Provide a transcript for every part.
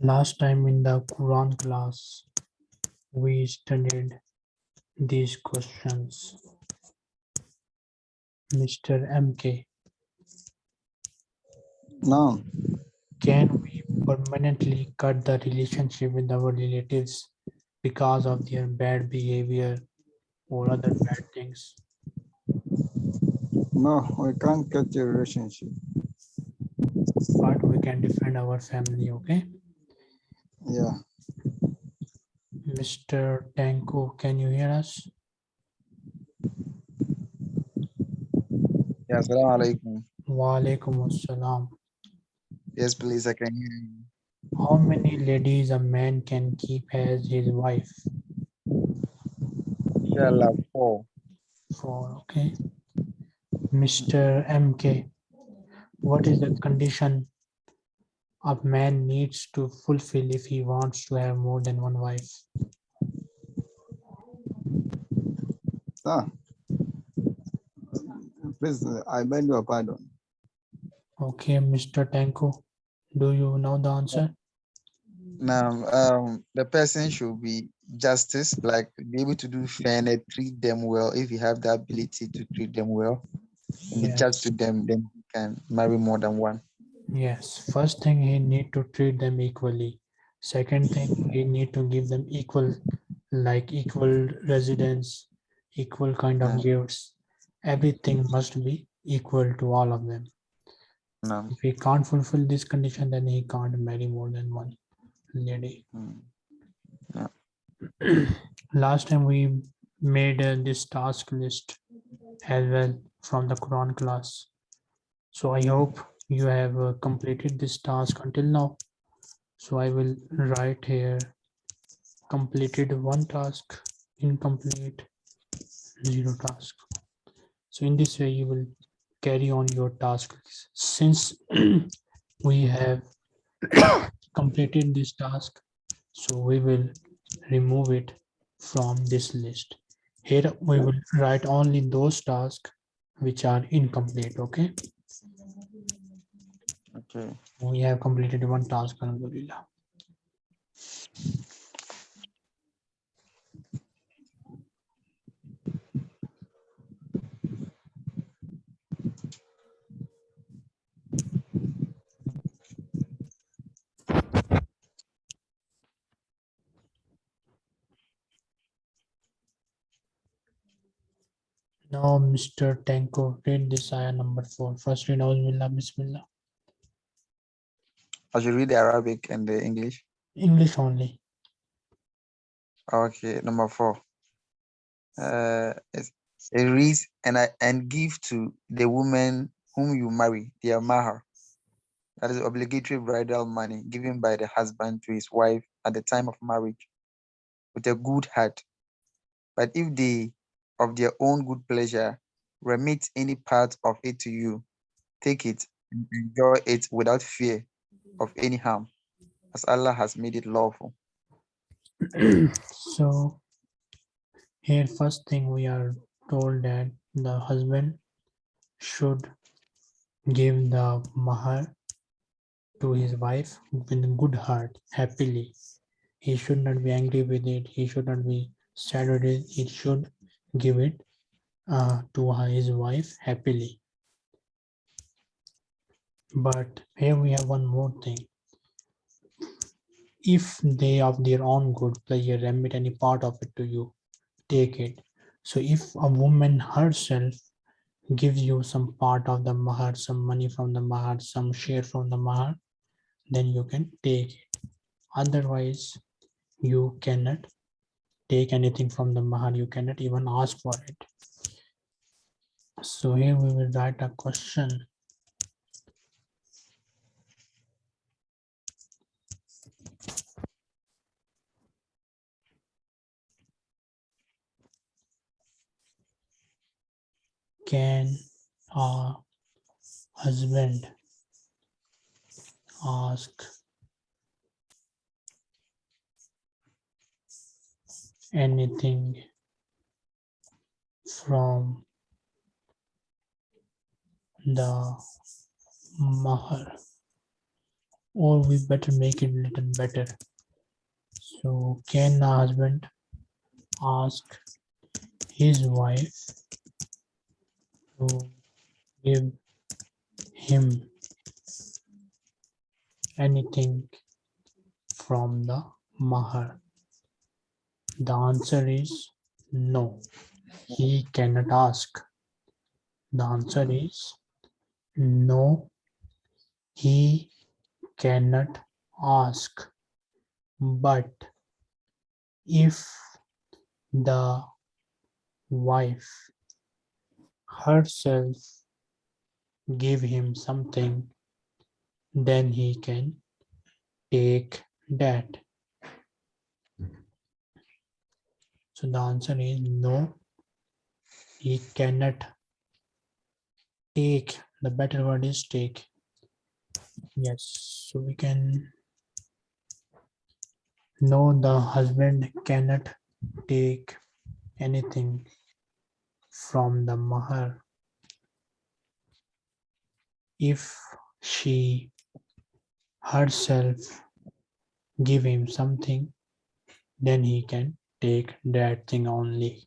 Last time in the Quran class, we studied these questions. Mr. MK. Now, can we permanently cut the relationship with our relatives because of their bad behavior or other bad things? No, we can't cut the relationship. But we can defend our family, okay? Yeah, Mr. Tanko, can you hear us? Yeah, assalamu alaikum. Wa alaikum assalam. Yes, please, I can hear you. How many ladies a man can keep as his wife? Inshallah, four. Four, okay. Mr. MK, what is the condition a man needs to fulfill if he wants to have more than one wife? ah. Please, I beg your pardon. Okay, Mr. Tanko, do you know the answer? Now, um, the person should be justice, like be able to do fairness, treat them well. If you have the ability to treat them well, be just to them, then you can marry more than one. Yes, first thing he need to treat them equally. Second thing, he need to give them equal, like equal residence, equal kind of gifts. Everything must be equal to all of them. No. If he can't fulfill this condition, then he can't marry more than one lady. Mm. Last time we made uh, this task list as well from the Quran class. So I hope you have uh, completed this task until now. So I will write here completed one task, incomplete, zero task. So in this way you will carry on your task list. Since we have completed this task, so we will remove it from this list. Here we will write only those tasks which are incomplete, okay? Okay. We have completed one task, Alhamdulillah. Now, Mr. Tanko, read this ayah number four. First read Bismillah, Bismillah. I should read the Arabic and the English. English only. Okay, number four. Uh, it reads, and I and give to the woman whom you marry their mahar. That is obligatory bridal money given by the husband to his wife at the time of marriage with a good heart. But if they, of their own good pleasure, remit any part of it to you, take it and enjoy it without fear of any harm, as Allah has made it lawful. So here first thing we are told that the husband should give the mahar to his wife with a good heart, happily. He should not be angry with it. He should not be sad with it. He should give it uh, to his wife happily. But here we have one more thing. If they of their own good pleasure remit any part of it to you, take it. So if a woman herself gives you some part of the mahar, some money from the mahar, some share from the mahar, then you can take it. Otherwise, you cannot take anything from the mahar. You cannot even ask for it. So here we will write a question. Can a husband ask anything from the mahar. Or we better make it little better. So can the husband ask his wife to give him anything from the mahar the answer is no. He cannot ask. The answer is no. He cannot ask. But if the wife herself give him something then he can take that so the answer is no. He cannot take the better word is take. Yes so we can no the husband cannot take anything from the mahar. If she herself give him something then he can take that thing only.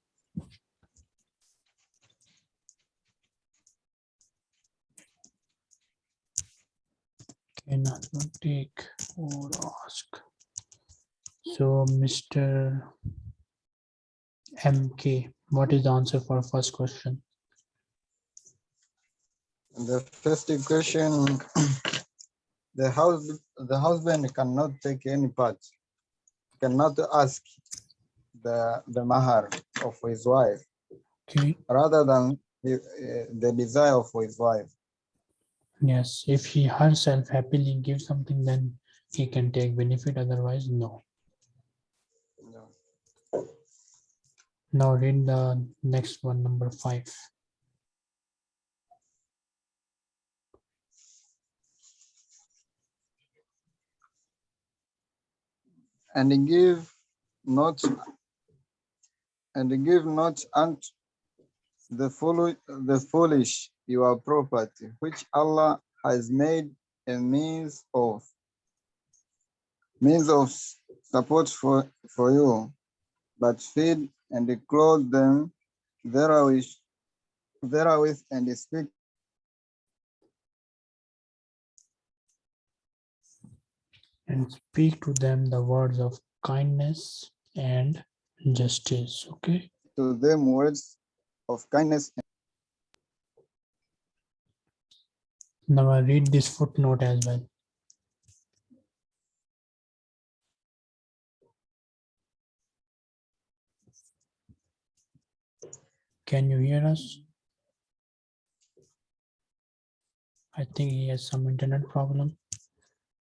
Cannot take or ask. So mr mk what is the answer for first question? The first question, the house, the husband cannot take any part, cannot ask the, the mahar of his wife, okay rather than the, uh, the desire of his wife. yes if he herself happily gives something then he can take benefit otherwise no No. now read the next one number five And give not, and give not unto the foolish, the foolish your property, which Allah has made a means of, means of support for, for you, but feed and clothe them therewith, therewith and speak and speak to them the words of kindness and justice okay? To them words of kindness. Now i read this footnote as well. Can you hear us? I think he has some internet problem.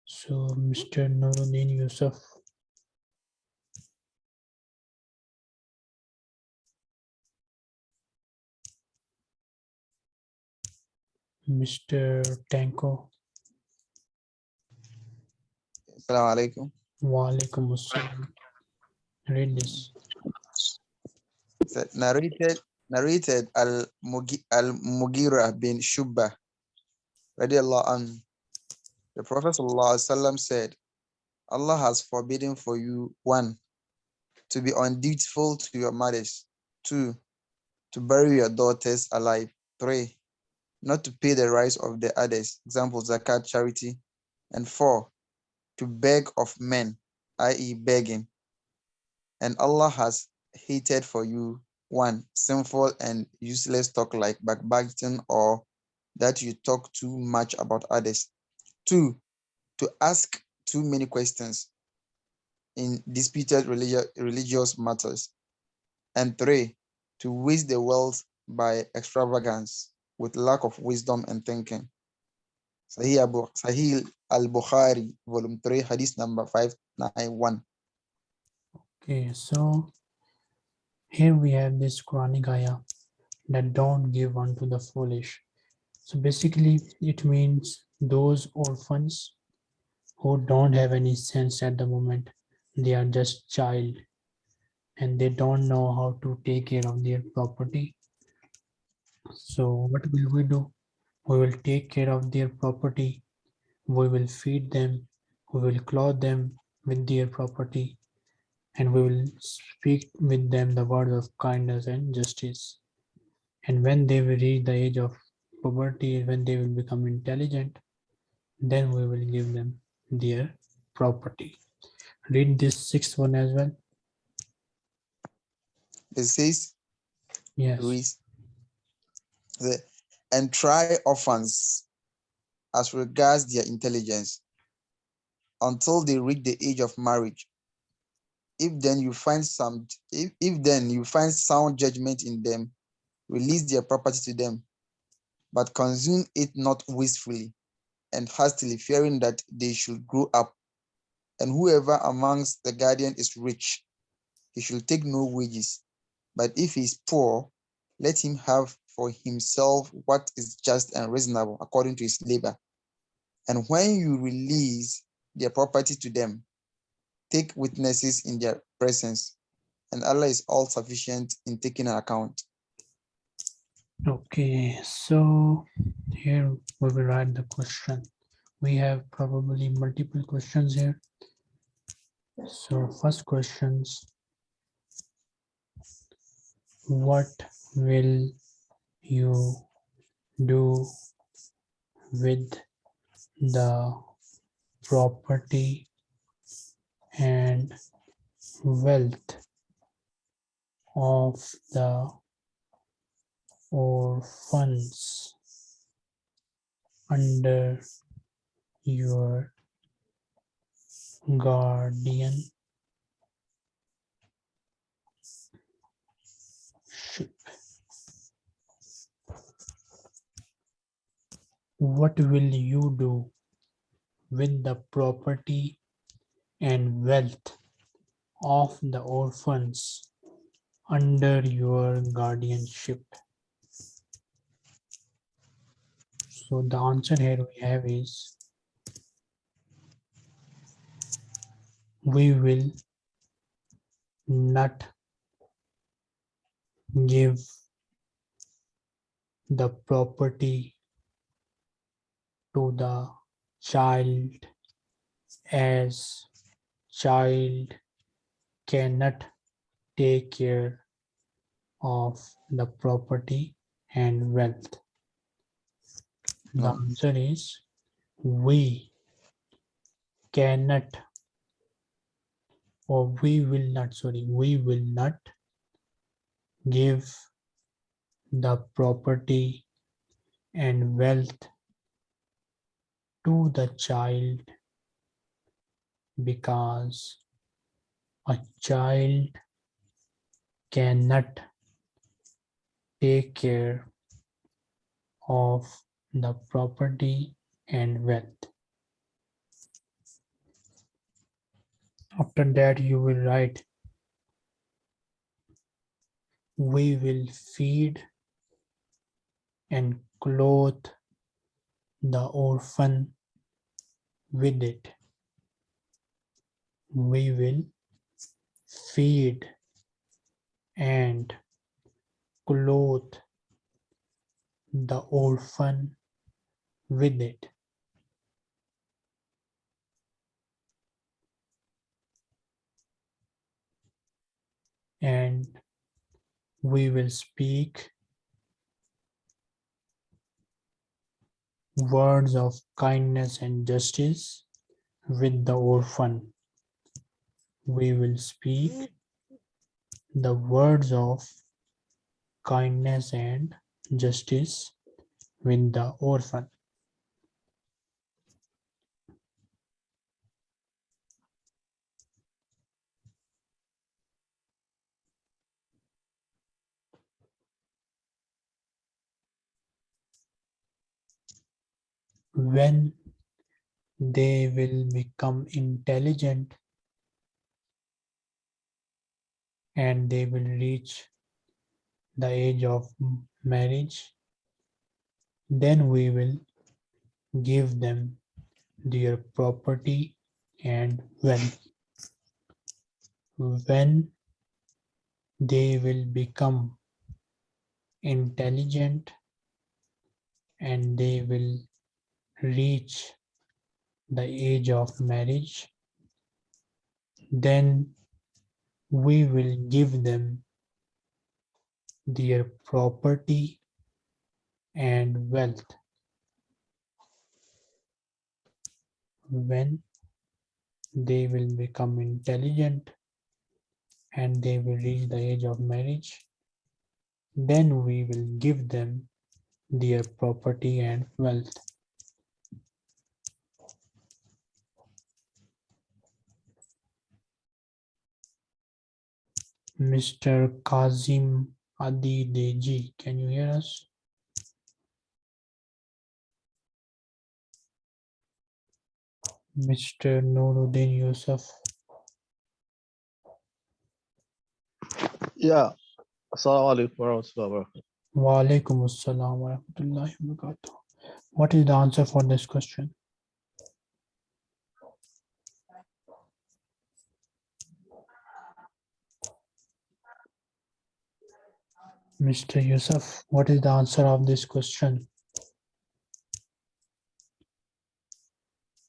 So mr nuruddin yusuf mr tanko Assalamu alaikum. Walaikum assalam. Read this. narrated narrated al Mugi- al Mughira bin Shu'ba radiallahu anhu. The Prophet sallallahu alaihi wasallam said, Allah has forbidden for you one to be undutiful to your mothers, two to bury your daughters alive, three not to pay the rights of the others, example zakat, charity, and four to beg of men, i.e., begging. And Allah has hated for you one sinful and useless talk like backbiting or that you talk too much about others. Two, to ask too many questions in disputed religious matters. And three, to waste the wealth by extravagance with lack of wisdom and thinking. Sahih, al-Bukhari, volume 3, hadith number 591. Okay, so here we have this Quranic ayah that don't give unto the foolish. So basically, it means those orphans who don't have any sense at the moment. They are just child and they don't know how to take care of their property. So what will we do? We will take care of their property. We will feed them. We will clothe them with their property. And we will speak with them the words of kindness and justice. And when they will reach the age of puberty, when they will become intelligent, then we will give them their property. Read this sixth one as well. It says, Yes. The, and try orphans as regards their intelligence until they reach the age of marriage. If then you find some, if, if then you find sound judgment in them, release their property to them, but consume it not wastefully and hastily, fearing that they should grow up. And whoever amongst the guardian is rich, he should take no wages. But if he is poor, let him have for himself what is just and reasonable according to his labor. And when you release their property to them, take witnesses in their presence, and Allah is all sufficient in taking an account. Okay, so here we will write the question. We have probably multiple questions here. So first questions. What will you do with the property and wealth of the orphans under your guardian What will you do with the property and wealth of the orphans under your guardianship? So the answer here we have is we will not give the property to the child as child cannot take care of the property and wealth. The No. answer is we cannot or we will not, sorry, we will not give the property and wealth to the child because a child cannot take care of the property and wealth. After that, you will write, we will feed and clothe the orphan with it. We will feed and clothe the orphan with it. And we will speak words of kindness and justice with the orphan. We will speak the words of kindness and justice with the orphan. When they will become intelligent and they will reach the age of marriage, then we will give them their property and wealth. When they will become intelligent and they will reach the age of marriage, then we will give them their property and wealth. When they will become intelligent and they will reach the age of marriage, then we will give them their property and wealth. Mr. Kazim Adedeji, can you hear us? Mr. Nuruddin Yusuf, Yeah. Assalamu alaikum warahmatullahi wabarakatuh. wa alaikum assalam wa rahmatullahi wa barakatuh. What is the answer for this question? Mr. Yusuf, what is the answer of this question?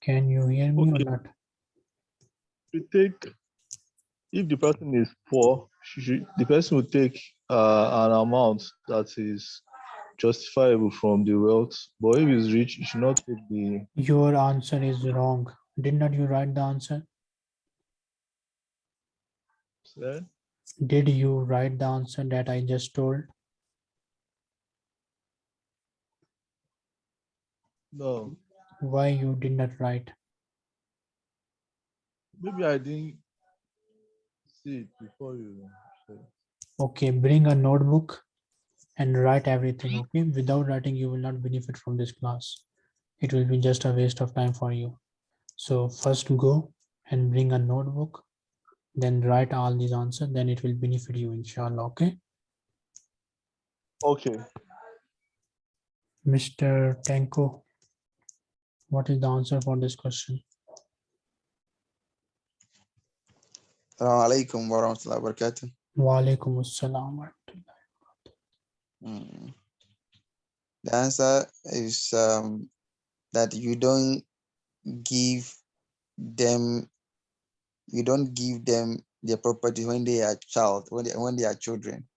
Can you hear me or not? We take, if the person is poor, should, the person will take uh, an amount that is justifiable from the wealth. But if he's rich, he should not take the, Your answer is wrong. Did not you write the answer? eh? Did you write the answer that I just told? no, Why you did not write? maybe I didn't see it before you said. Okay, bring a notebook and write everything, okay? Without writing, you will not benefit from this class. It will be just a waste of time for you. So first go and bring a notebook, then write all these answers, then it will benefit you, inshallah, okay? Okay. Mr. Tanko, what is the answer for this question? Assalamu alaikum wa rahmatullahi wa barakatuh. Wa alaikum assalam wa rahmatullah. Mm. The answer is um, that you don't give them, you don't give them their property when they are child, when they, when they are children,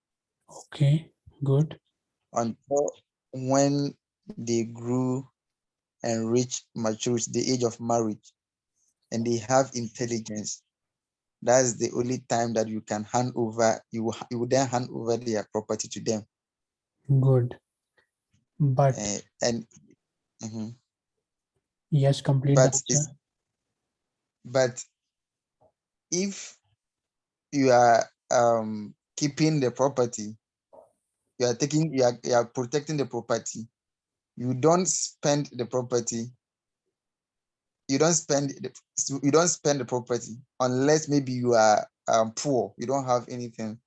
Okay, good. until when they grew and reach maturity, the age of marriage, and they have intelligence. That's the only time that you can hand over, you will, you will then hand over their property to them. Good. But eh, and mhm. yes, complete but but if you are um keeping the property you are taking you are, you are protecting the property you don't spend the property you don't spend the, you don't spend the property unless maybe you are um, poor you don't have anything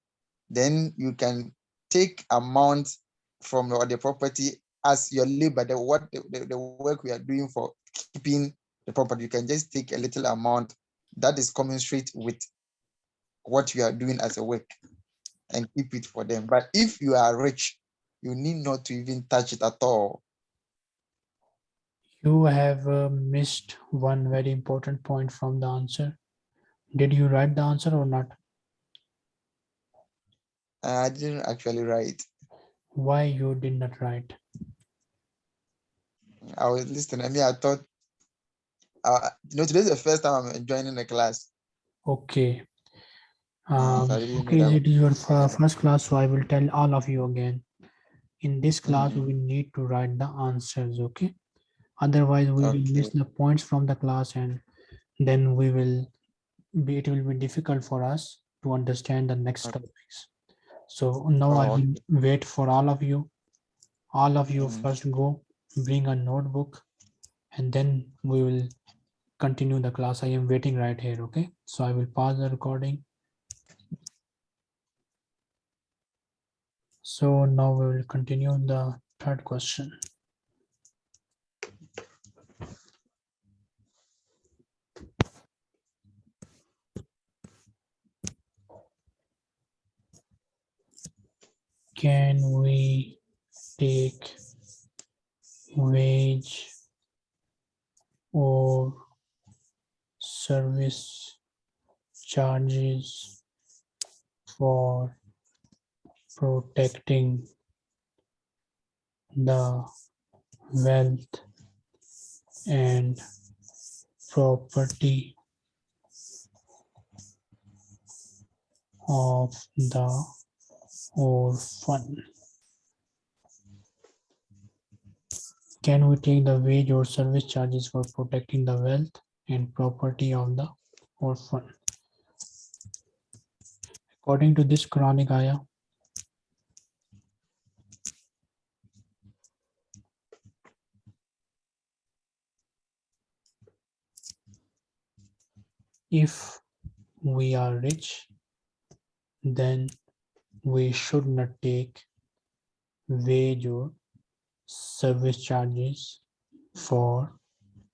then you can take amount from the, property as your labor the what the, the work we are doing for keeping the property. You can just take a little amount that is commensurate with what you are doing as a work and keep it for them but if you are rich you need not to even touch it at all You have uh, missed one very important point from the answer. Did you write the answer or not? i didn't actually write Why you did not write? i was listening i mean i thought uh, you know today's the first time i'm joining the class Okay. Mm, Um, so I didn't know okay, it is your first class, so I will tell all of you again. In this class, Mhm. we need to write the answers, okay? Otherwise, we will miss the points from the class and then we will be, it will be difficult for us to understand the next Okay. topics. So now I Oh, will wait for all of you. All of you Mhm. first go, bring a notebook, and then we will continue the class. I am waiting right here, okay? So I will pause the recording. So now we will continue the third question. Can we take wage or service charges for protecting the wealth and property of the orphan. Can we take the wage or service charges for protecting the wealth and property of the orphan? According to this Quranic ayah, if we are rich, then we should not take wage or service charges for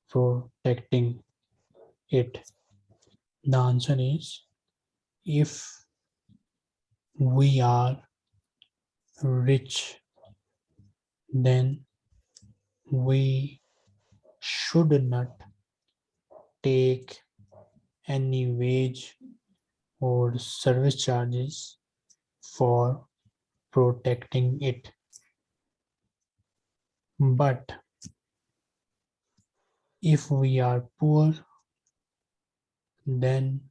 protecting it. The answer is if we are rich, then we should not take any wage or service charges for protecting it. But if we are poor, then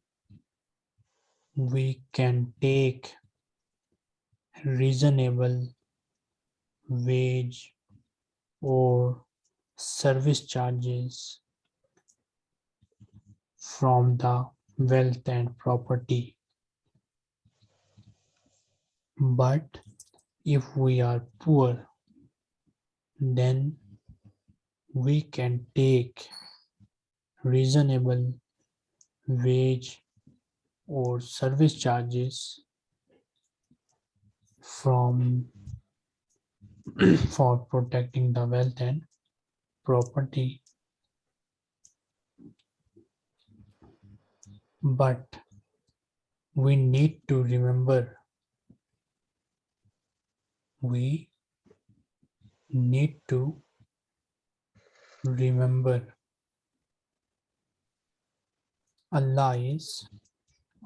we can take reasonable wage or service charges from the wealth and property. But if we are poor, then we can take reasonable wage or service charges from for protecting the wealth and property. But we need to remember we need to remember Allah is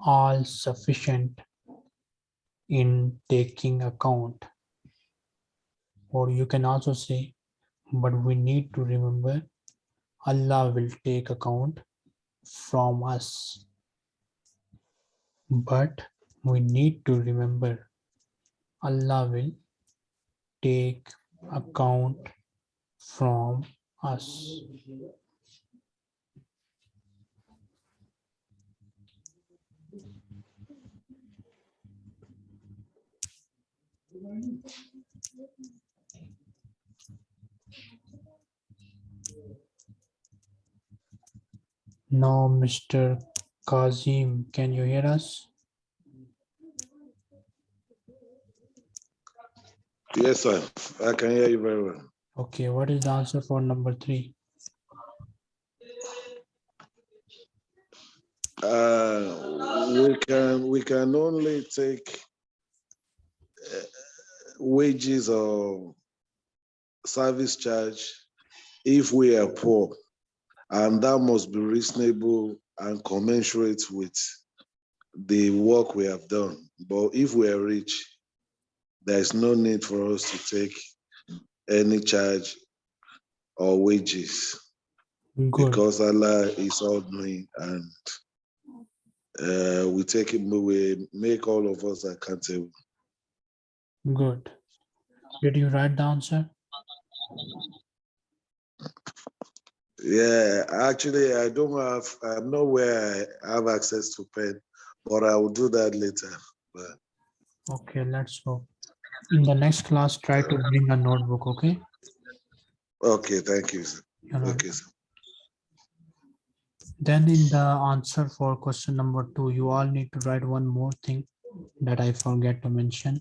all sufficient in taking account or you can also say but we need to remember Allah will take account from us but we need to remember Allah will take account from us. Now, Mr. Kazim, can you hear us? Yes, sir. I can hear you very well. Okay, what is the answer for number three? Uh, we can we can only take wages or service charge if we are poor, and that must be reasonable and commensurate with the work we have done. But if we are rich, there is no need for us to take any charge or wages Good, because Allah is all knowing and uh, we take it we make all of us accountable. good. Did you write the answer? Yeah, actually, I don't have, I'm not where I have access to pen, but I will do that later. But Okay, let's go. In the next class, try to bring a notebook, okay? okay, thank you. Sir. You're. Okay, sir. Then in the answer for question number two, you all need to write one more thing that I forget to mention.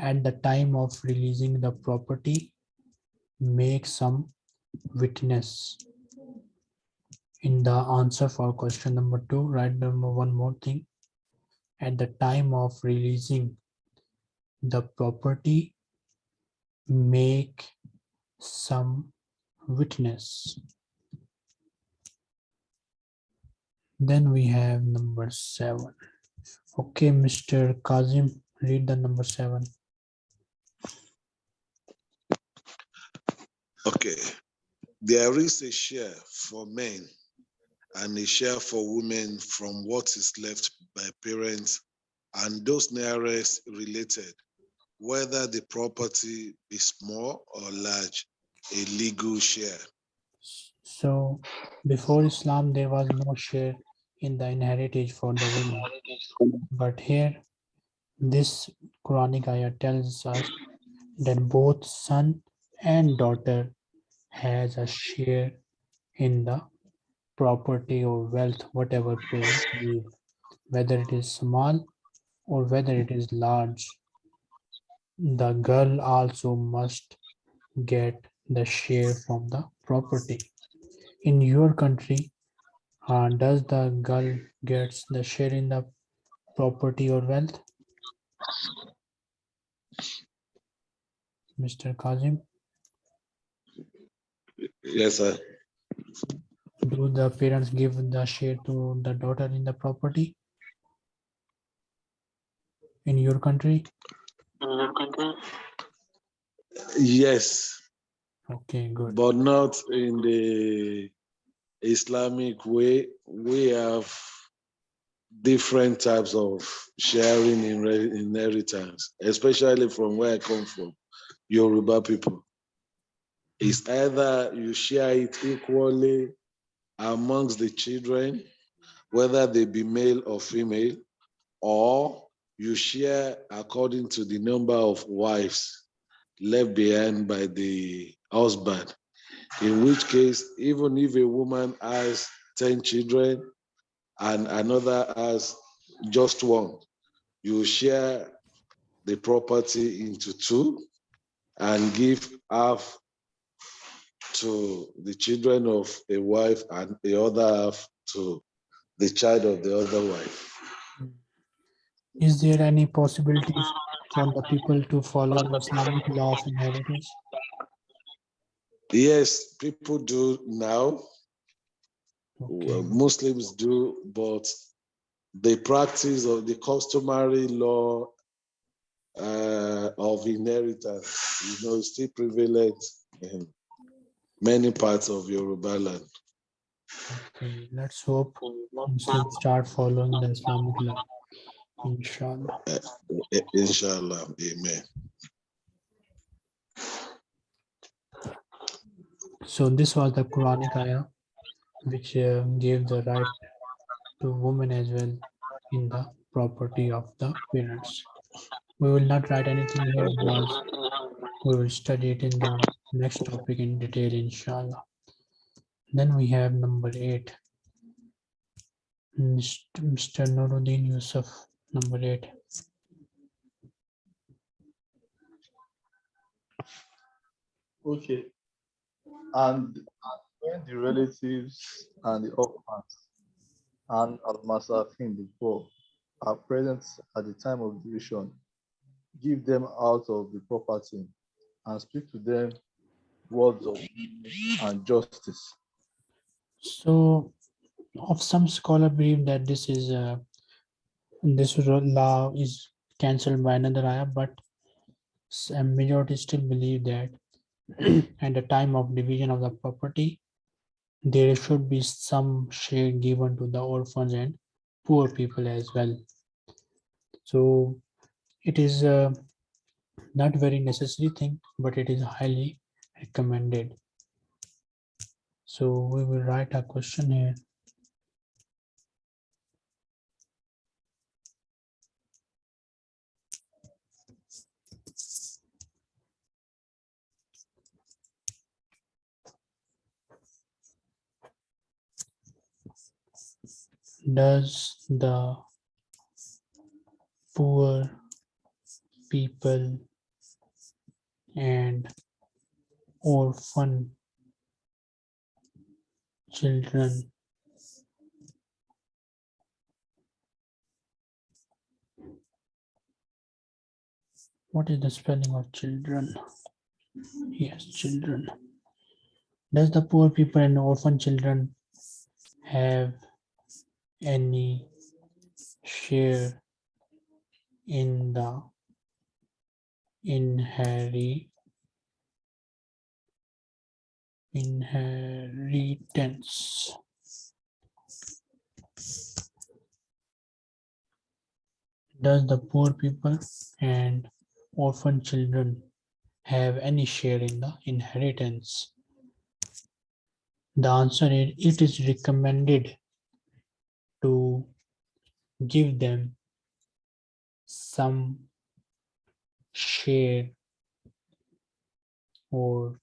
At the time of releasing the property, make some witness. In the answer for question number two, write number one more thing. At the time of releasing the property, make some witness. Then we have number seven. Okay, Mr. Kazim, read the number seven. Okay. There is a share for men and a share for women from what is left by parents and those nearest related, whether the property be small or large, a legal share. So before Islam, there was no share in the inheritance for the women. But here, this Quranic ayah tells us that both son and daughter has a share in the property or wealth, whatever leave, whether it is small or whether it is large. The girl also must get the share from the property. In your country, uh, does the girl gets the share in the property or wealth? Mr. Kazim, Yes, sir. do the parents give the share to the daughter in the property? In your country? In your country? Yes, Okay, good. but not in the Islamic way. We have different types of sharing in re- inheritance, especially from where I come from, Yoruba people. It's either you share it equally amongst the children, whether they be male or female, or you share according to the number of wives left behind by the husband. In which case, even if a woman has 10 children and another has just one, you share the property into two and give half to the children of a wife and the other half to the child of the other wife. Is there any possibility for the people to follow the Islamic law of inheritance? Yes, people do now. Well, Okay, Muslims do, but the practice of the customary law uh, of inheritance, you know, is still prevalent in many parts of Yoruba land. okay, let's hope Muslims start following the Islamic law. Inshallah. I- Inshallah, amen. So this was the Quranic ayah, which uh, gave the right to women as well in the property of the parents. We will not write anything here because we will study it in the next topic in detail, inshallah. Then we have number eight. Mr. Nuruddin Yusuf, number eight. Okay. And when the relatives and the orphans and Al-Masakin, the poor, are present at the time of division, give them out of the property and speak to them words of and justice. So, of some scholar believe that this is uh, this law is cancelled by another ayah, but a majority still believe that at the time of division of the property, there should be some share given to the orphans and poor people as well. So, it is uh, not very necessary thing, but it is highly recommended. So we will write a question here. Does the poor people and orphan children what is the spelling of children Yes, children. Does the poor people and orphan children have any share in the inherit inheritance? Does the poor people and orphan children have any share in the inheritance? The answer is it is recommended to give them some share or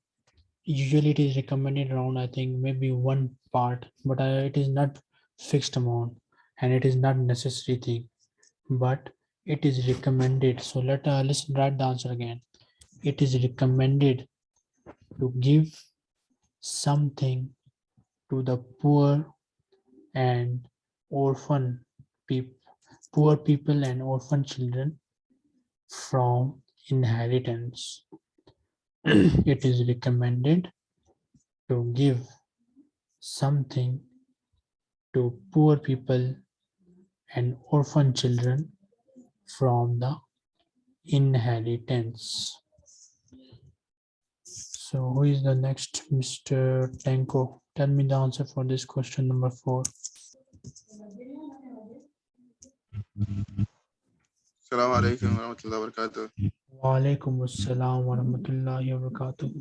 usually it is recommended around I think maybe one part but uh, it is not fixed amount and it is not necessary thing but it is recommended. So let uh, let's write the answer again. It is recommended to give something to the poor and orphan people poor people and orphan children from inheritance it is recommended to give something to poor people and orphan children from the inheritance. So who is the next? Mr. Tanko, tell me the answer for this question number four. Mm-hmm. السلام عليكم ورحمة الله وبركاته Wa alaikum assalam wa rahmatullahi wa barakatuh.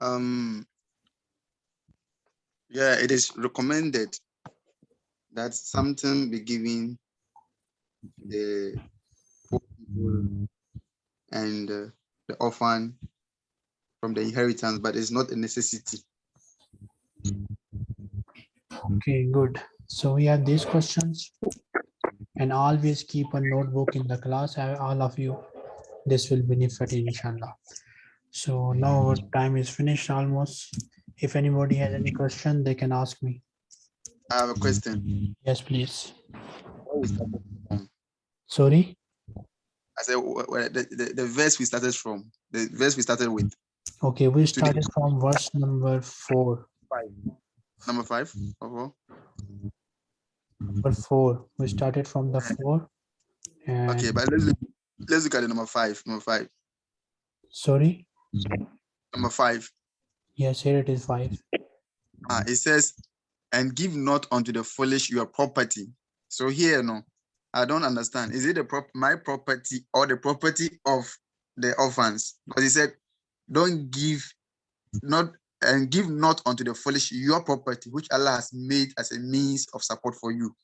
um yeah it is recommended that something be given the poor people and uh, the orphan from the inheritance but it's not a necessity Okay, good. So we have these questions and always keep a notebook in the class, uh, all of you. This will benefit inshallah. So now our time is finished almost. If anybody has any question, they can ask me. I have a question Yes, please. Where we started from? Sorry, I said the, the, the verse we started from the verse we started with okay, we started from verse number four. Five. number five all. Number mm-hmm. four, we started from the mm-hmm. four. And okay but let's look, let's look at the number five number five sorry, mm-hmm. number five yes, here it is five. Ah, it says, and give not unto the foolish your property. So here, no, I don't understand. Is it the prop my property or the property of the orphans? Because he said, don't give not and give not unto the foolish your property, which Allah has made as a means of support for you,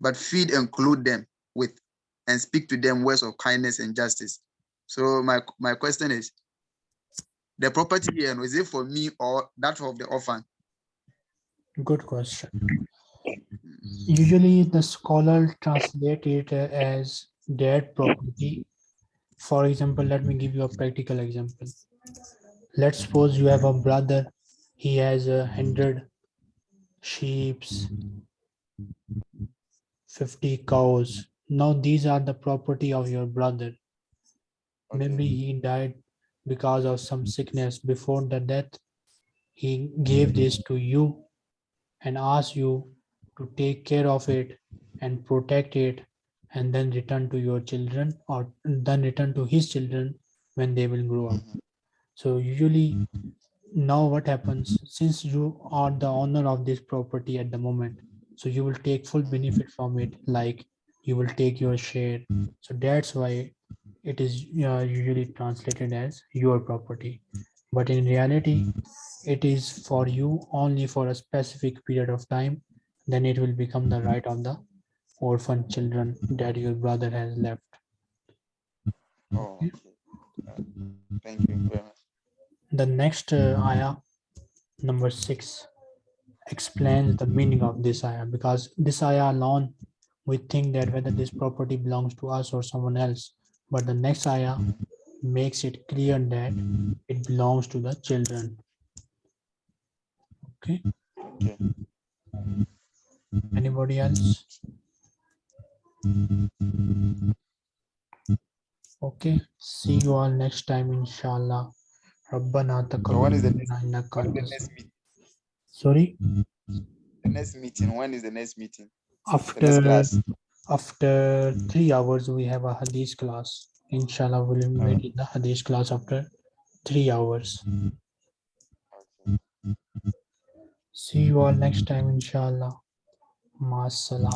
but feed and clothe them with and speak to them words of kindness and justice. So my my question is, the property here, is it for me or that of the orphan? Good question. Usually the scholar translate it as dead property. For example, let me give you a practical example. Let's suppose you have a brother, he has a mm-hmm. hundred sheeps, 50 mm-hmm. cows. Now these are the property of your brother. Maybe he died because of some mm-hmm. sickness before the death. He gave this to you and asked you to take care of it and protect it and then return to your children or then return to his children when they will grow up. So usually now what happens since you are the owner of this property at the moment, so you will take full benefit from it like you will take your share. So that's why it is uh, usually translated as your property. But in reality, it is for you only for a specific period of time then it will become the right of the orphan children that your brother has left Oh, okay. Uh, Thank you very much. The next uh, ayah number six explains the meaning of this ayah because this ayah alone we think that whether this property belongs to us or someone else but the next ayah makes it clear that it belongs to the children okay Okay. anybody else Okay, see you all next time, inshallah. Rabbana taqabbal the next. Sorry? The next meeting. When is the next meeting? After next after three hours, we have a hadith class. Inshallah, we'll meet in the hadith class after three hours. See you all next time, inshallah. Maas salam.